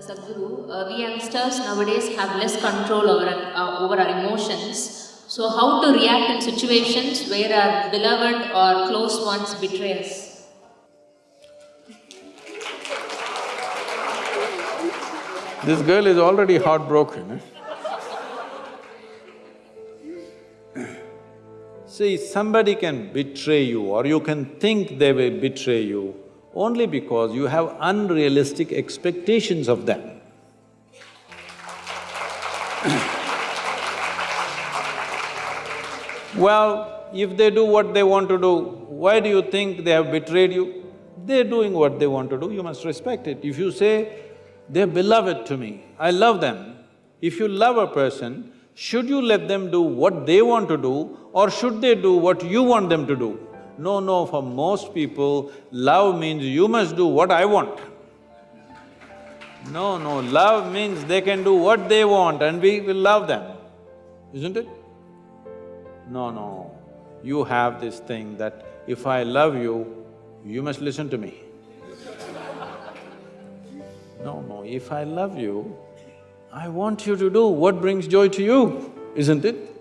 Sadhguru, uh, we youngsters nowadays have less control over, uh, over our emotions. So, how to react in situations where our beloved or close ones betray us? This girl is already heartbroken. eh? See, somebody can betray you or you can think they will betray you only because you have unrealistic expectations of them. Well, if they do what they want to do, why do you think they have betrayed you? They're doing what they want to do, you must respect it. If you say, they're beloved to me, I love them, if you love a person, should you let them do what they want to do or should they do what you want them to do? No, no, for most people, love means you must do what I want. No, no, love means they can do what they want and we will love them, isn't it? No, no, you have this thing that if I love you, you must listen to me. No, no, if I love you, I want you to do what brings joy to you, isn't it?